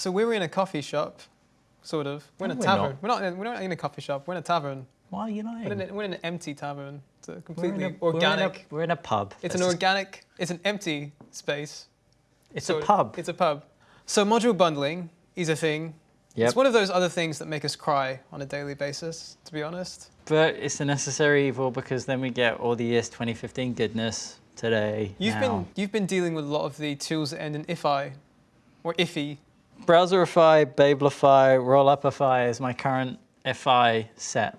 So we were in a coffee shop, sort of. We're in No, a we're tavern. not. We're not. in, we're not in a coffee shop. We're in a tavern. Why are you We're in, a, we're in an empty tavern. It's a We're in completely we're in a- organic. We're in a pub. it's an organic. It's an empty space. It's So a pub. It's a pub. So module bundling is a thing. Yep. It's one of those other things that make us cry on a daily basis. To be honest. But it's a necessary evil because then we get all the ES 2015 goodness today. You've now. been you've been dealing with a lot of the tools that end in ifi, or iffy. Browserify, Babelify, Rollupify is my current FI set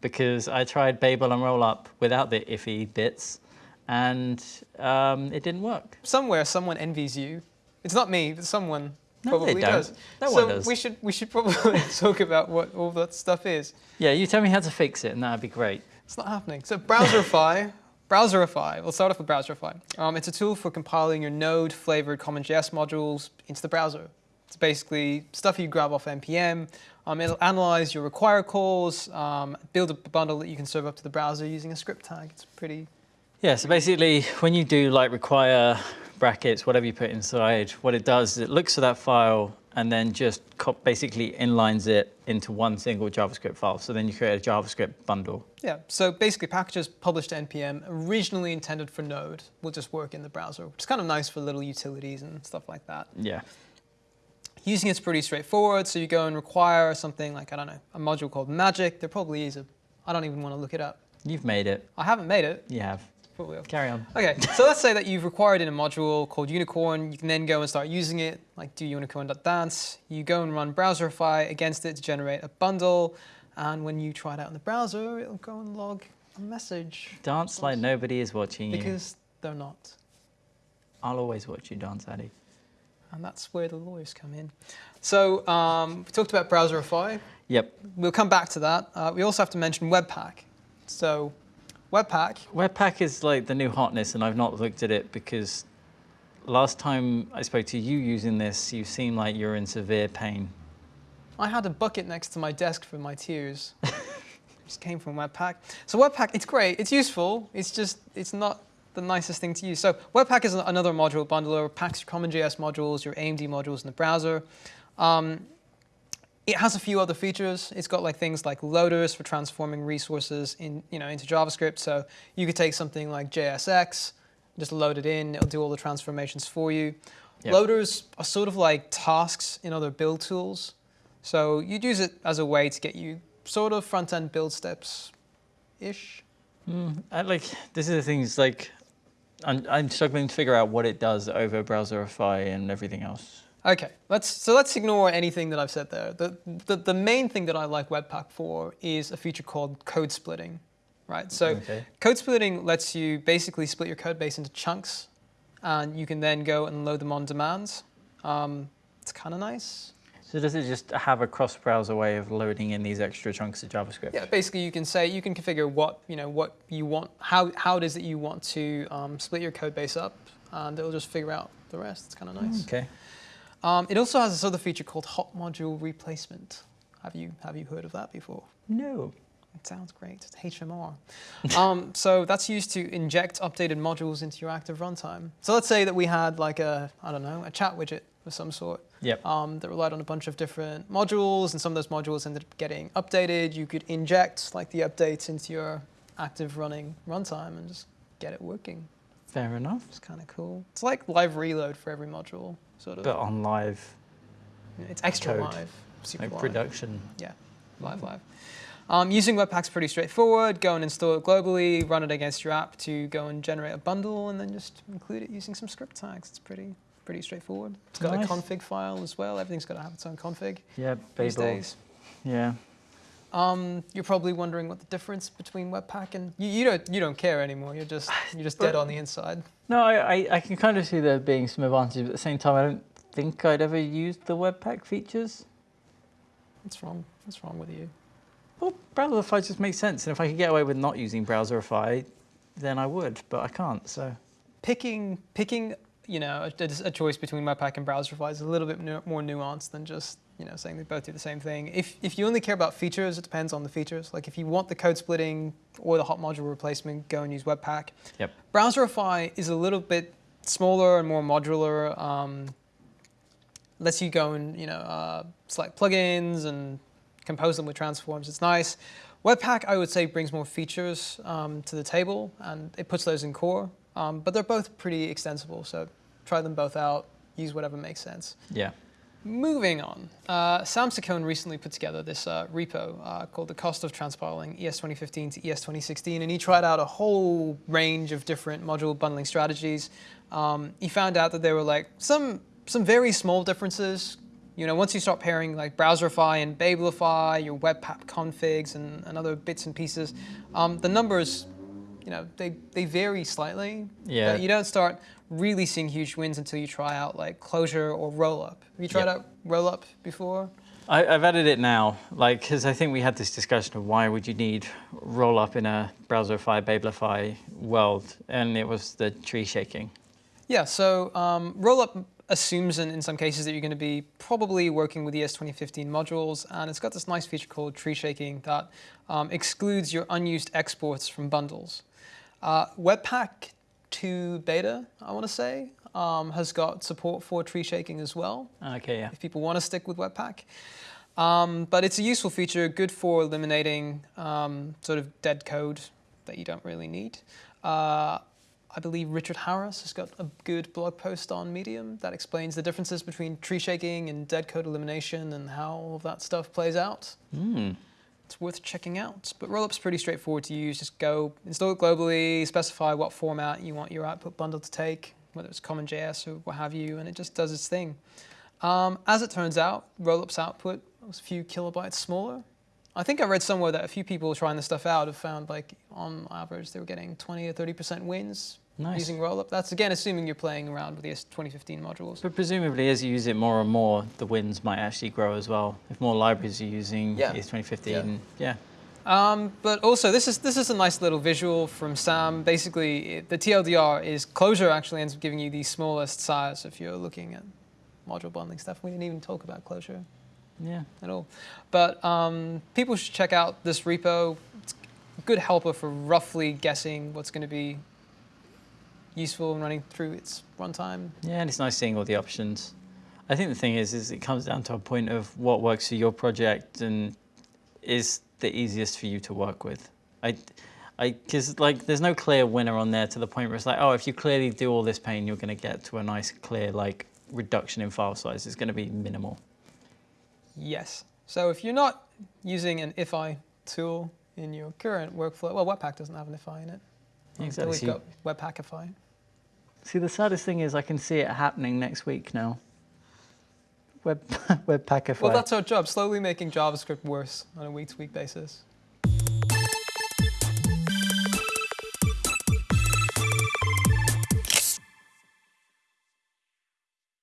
because I tried Babel and Rollup without the iffy bits and um, it didn't work. Somewhere, someone envies you. It's not me, but someone No, probably they don't. does. No so one does. we should we should probably talk about what all that stuff is. Yeah, you tell me how to fix it and that'd be great. It's not happening. So Browserify, Browserify. We'll start off with Browserify. Um, it's a tool for compiling your Node flavored CommonJS modules into the browser. It's basically stuff you grab off npm. Um, it'll analyze your require calls, um, build a bundle that you can serve up to the browser using a script tag. It's pretty. Yeah, so basically when you do like require brackets, whatever you put inside, what it does is it looks for that file and then just basically inlines it into one single JavaScript file. So then you create a JavaScript bundle. Yeah. So basically, packages published to npm, originally intended for Node, will just work in the browser, which is kind of nice for little utilities and stuff like that. Yeah. Using it's pretty straightforward. So you go and require something like, I don't know, a module called magic. There probably is a, I don't even want to look it up. You've made it. I haven't made it. You have. Carry on. Okay, so let's say that you've required in a module called Unicorn. You can then go and start using it, like do unicorn.dance. You go and run Browserify against it to generate a bundle. And when you try it out in the browser, it'll go and log a message. Dance like nobody is watching you. Because they're not. I'll always watch you dance, Addy. And that's where the lawyers come in. So um, we talked about Browserify. Yep. We'll come back to that. Uh, we also have to mention Webpack. So Webpack, Webpack is like the new hotness, and I've not looked at it because last time I spoke to you using this, you seemed like you're in severe pain. I had a bucket next to my desk for my tears. just came from Webpack. So Webpack, it's great, it's useful, it's just, it's not the nicest thing to use. So Webpack is another module bundler, packs your CommonJS modules, your AMD modules in the browser. Um, it has a few other features. It's got like things like loaders for transforming resources in, you know, into JavaScript. So you could take something like JSX, just load it in, it'll do all the transformations for you. Yep. Loaders are sort of like tasks in other build tools. So you'd use it as a way to get you sort of front-end build steps-ish. Mm, I, like this is the thing. Is like I'm, I'm struggling to figure out what it does over Browserify and everything else. Okay, let's so let's ignore anything that I've said there. The, the the main thing that I like Webpack for is a feature called code splitting, right? So Okay. code splitting lets you basically split your code base into chunks, and you can then go and load them on demand. Um, it's kind of nice. So does it just have a cross-browser way of loading in these extra chunks of JavaScript? Yeah, basically you can say you can configure what you know what you want, how how it is that you want to um, split your code base up, and it'll just figure out the rest. It's kind of nice. Okay. Um, it also has this other feature called hot module replacement. Have you have you heard of that before? No. It sounds great. It's HMR. um, so that's used to inject updated modules into your active runtime. So let's say that we had like a I don't know a chat widget of some sort Yep. um, that relied on a bunch of different modules, and some of those modules ended up getting updated. You could inject like the updates into your active running runtime and just get it working. Fair enough. It's kind of cool. It's like live reload for every module, sort of. But on live, it's extra code, live, super like live. production. Yeah, live, live. Um, using Webpack's pretty straightforward. Go and install it globally, run it against your app to go and generate a bundle, and then just include it using some script tags. It's pretty pretty straightforward. It's got Nice. a config file as well. Everything's got to have its own config Yeah, these Babel. days. Yeah. Um, you're probably wondering what the difference between Webpack and you, you don't you don't care anymore. You're just you're just dead on the inside. No, I, I, I can kind of see there being some advantages, but at the same time, I don't think I'd ever used the Webpack features. What's wrong? What's wrong with you? Well, Browserify just makes sense, and if I could get away with not using Browserify, then I would, but I can't. So Picking picking you know a, a choice between Webpack and Browserify is a little bit nu- more nuanced than just you know saying they both do the same thing. If if you only care about features, it depends on the features. Like if you want the code splitting or the hot module replacement, go and use Webpack. Yep. Browserify is a little bit smaller and more modular. Um, lets you go and you know uh, select plugins and compose them with transforms. It's nice. Webpack, I would say, brings more features um, to the table, and it puts those in core. Um, but they're both pretty extensible, so try them both out. Use whatever makes sense. Yeah. Moving on, uh, Sam Saccone recently put together this uh, repo uh, called the cost of transpiling ES 2015 to ES 2016, and he tried out a whole range of different module bundling strategies. Um, he found out that there were like some some very small differences. You know, once you start pairing like Browserify and Babelify, your Webpack configs and, and other bits and pieces, um, the numbers, you know, they, they vary slightly. Yeah. But you don't start really seeing huge wins until you try out like closure or Rollup. Have you tried Yep. out Rollup before? I, I've added it now, like, because I think we had this discussion of why would you need Rollup in a Browserify, Babelify world, and it was the tree shaking. Yeah, so um, Rollup assumes in, in some cases that you're going to be probably working with ES 2015 modules, and it's got this nice feature called tree shaking that um, excludes your unused exports from bundles. Uh, Webpack 2 beta, I want to say, um, has got support for tree shaking as well Okay, yeah. if people want to stick with Webpack. Um, but it's a useful feature, good for eliminating um, sort of dead code that you don't really need. Uh, I believe Richard Harris has got a good blog post on Medium that explains the differences between tree shaking and dead code elimination and how all of that stuff plays out. Hmm. It's worth checking out. But Rollup's pretty straightforward to use. Just go install it globally, specify what format you want your output bundle to take, whether it's CommonJS or what have you, and it just does its thing. Um, as it turns out, Rollup's output was a few kilobytes smaller. I think I read somewhere that a few people trying this stuff out have found like on average they were getting 20 or 30% wins Nice. using Rollup. That's again assuming you're playing around with the ES 2015 modules. But presumably, as you use it more and more, the wins might actually grow as well. If more libraries are using Yeah. ES 2015, yeah. Um, but also, this is this is a nice little visual from Sam. Basically, it, the TLDR is Closure actually ends up giving you the smallest size if you're looking at module bundling stuff. We didn't even talk about Closure Yeah. at all. But um, people should check out this repo. It's a good helper for roughly guessing what's going to be useful and running through its runtime. Yeah, and it's nice seeing all the options. I think the thing is, is it comes down to a point of what works for your project and is the easiest for you to work with. I, I, because like there's no clear winner on there to the point where it's like, oh, if you clearly do all this pain, you're going to get to a nice, clear like reduction in file size. It's going to be minimal. Yes. So if you're not using an IFI tool in your current workflow, well, Webpack doesn't have an IFI in it. Exactly. We've got Webpackify. See, the saddest thing is I can see it happening next week now. Web, Webpackify. Well, that's our job, slowly making JavaScript worse on a week-to-week basis.